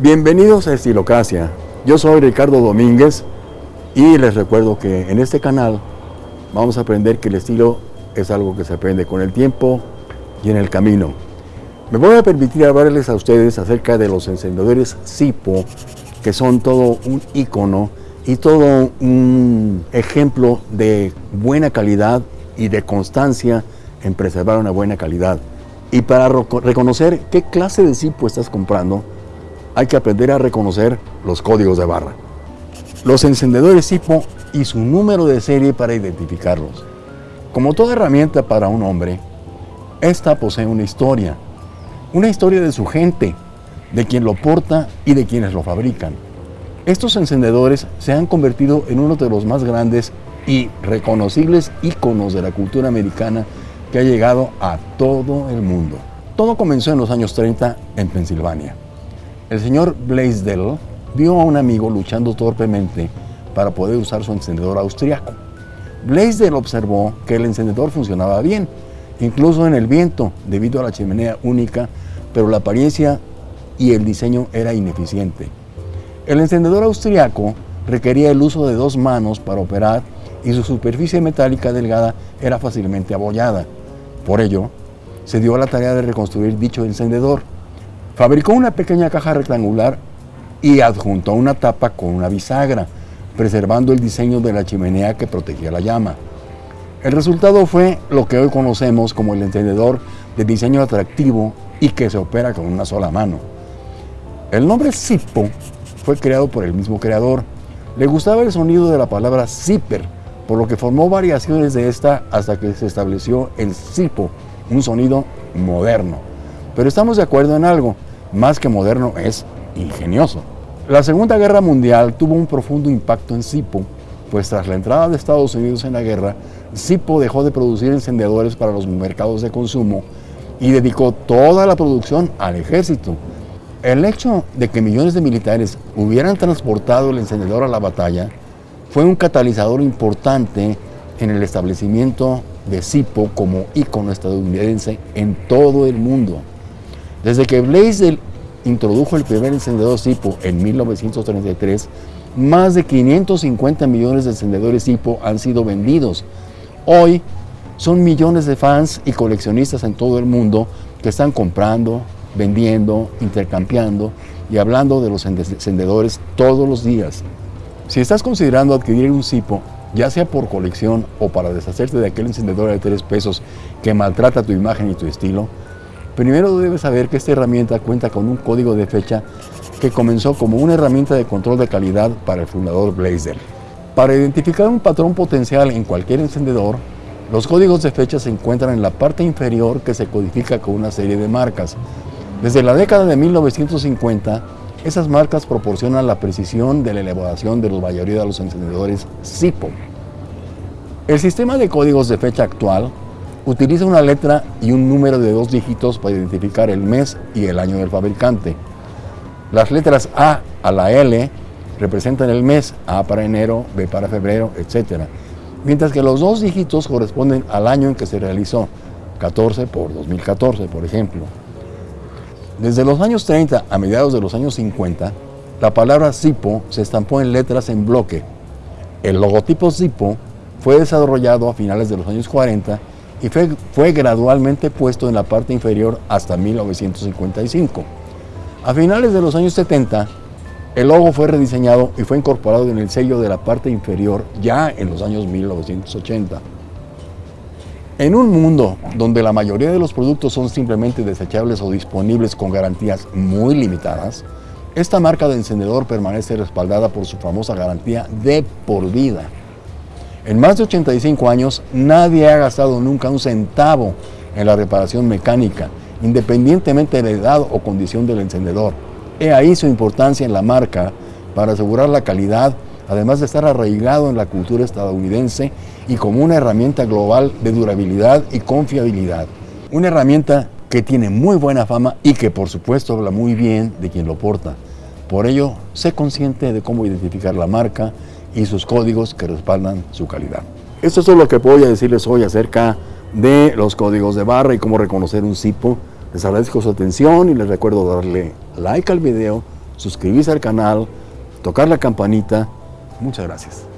Bienvenidos a Estilocracia. Yo soy Ricardo Domínguez y les recuerdo que en este canal vamos a aprender que el estilo es algo que se aprende con el tiempo y en el camino. Me voy a permitir hablarles a ustedes acerca de los encendedores Sipo, que son todo un icono y todo un ejemplo de buena calidad y de constancia en preservar una buena calidad. Y para reconocer qué clase de Sipo estás comprando, hay que aprender a reconocer los códigos de barra. Los encendedores Sipo y su número de serie para identificarlos. Como toda herramienta para un hombre, esta posee una historia. Una historia de su gente, de quien lo porta y de quienes lo fabrican. Estos encendedores se han convertido en uno de los más grandes y reconocibles íconos de la cultura americana que ha llegado a todo el mundo. Todo comenzó en los años 30 en Pensilvania. El señor Blaisdell vio a un amigo luchando torpemente para poder usar su encendedor austriaco. Blaisdell observó que el encendedor funcionaba bien, incluso en el viento, debido a la chimenea única, pero la apariencia y el diseño era ineficiente. El encendedor austriaco requería el uso de dos manos para operar y su superficie metálica delgada era fácilmente abollada. Por ello, se dio a la tarea de reconstruir dicho encendedor. Fabricó una pequeña caja rectangular y adjuntó una tapa con una bisagra, preservando el diseño de la chimenea que protegía la llama. El resultado fue lo que hoy conocemos como el encendedor de diseño atractivo y que se opera con una sola mano. El nombre Zippo fue creado por el mismo creador. Le gustaba el sonido de la palabra zipper, por lo que formó variaciones de esta hasta que se estableció el Zippo, un sonido moderno. Pero estamos de acuerdo en algo, más que moderno, es ingenioso. La Segunda Guerra Mundial tuvo un profundo impacto en Zippo, pues tras la entrada de Estados Unidos en la guerra, Zippo dejó de producir encendedores para los mercados de consumo y dedicó toda la producción al ejército. El hecho de que millones de militares hubieran transportado el encendedor a la batalla fue un catalizador importante en el establecimiento de Zippo como ícono estadounidense en todo el mundo. Desde que Blaisdell introdujo el primer encendedor Zippo en 1933, más de 550 millones de encendedores Zippo han sido vendidos. Hoy son millones de fans y coleccionistas en todo el mundo que están comprando, vendiendo, intercambiando y hablando de los encendedores todos los días. Si estás considerando adquirir un Zippo, ya sea por colección o para deshacerte de aquel encendedor de 3 pesos que maltrata tu imagen y tu estilo, Primero debes saber que esta herramienta cuenta con un código de fecha que comenzó como una herramienta de control de calidad para el fundador Blazer. Para identificar un patrón potencial en cualquier encendedor, los códigos de fecha se encuentran en la parte inferior que se codifica con una serie de marcas. Desde la década de 1950, esas marcas proporcionan la precisión de la elaboración de la mayoría de los encendedores SIPO. El sistema de códigos de fecha actual Utiliza una letra y un número de dos dígitos para identificar el mes y el año del fabricante. Las letras A a la L representan el mes, A para enero, B para febrero, etc. Mientras que los dos dígitos corresponden al año en que se realizó, 14 por 2014, por ejemplo. Desde los años 30 a mediados de los años 50, la palabra Zippo se estampó en letras en bloque. El logotipo Zippo fue desarrollado a finales de los años 40 y fue, gradualmente puesto en la parte inferior hasta 1955. A finales de los años 70, el logo fue rediseñado y fue incorporado en el sello de la parte inferior ya en los años 1980. En un mundo donde la mayoría de los productos son simplemente desechables o disponibles con garantías muy limitadas, esta marca de encendedor permanece respaldada por su famosa garantía de por vida. En más de 85 años, nadie ha gastado nunca un centavo en la reparación mecánica, independientemente de la edad o condición del encendedor. He ahí su importancia en la marca para asegurar la calidad, además de estar arraigado en la cultura estadounidense y como una herramienta global de durabilidad y confiabilidad. Una herramienta que tiene muy buena fama y que por supuesto habla muy bien de quien lo porta. Por ello, sé consciente de cómo identificar la marca y sus códigos que respaldan su calidad. Esto es todo lo que voy a decirles hoy acerca de los códigos de barra y cómo reconocer un CIPO. Les agradezco su atención y les recuerdo darle like al video, suscribirse al canal, tocar la campanita. Muchas gracias.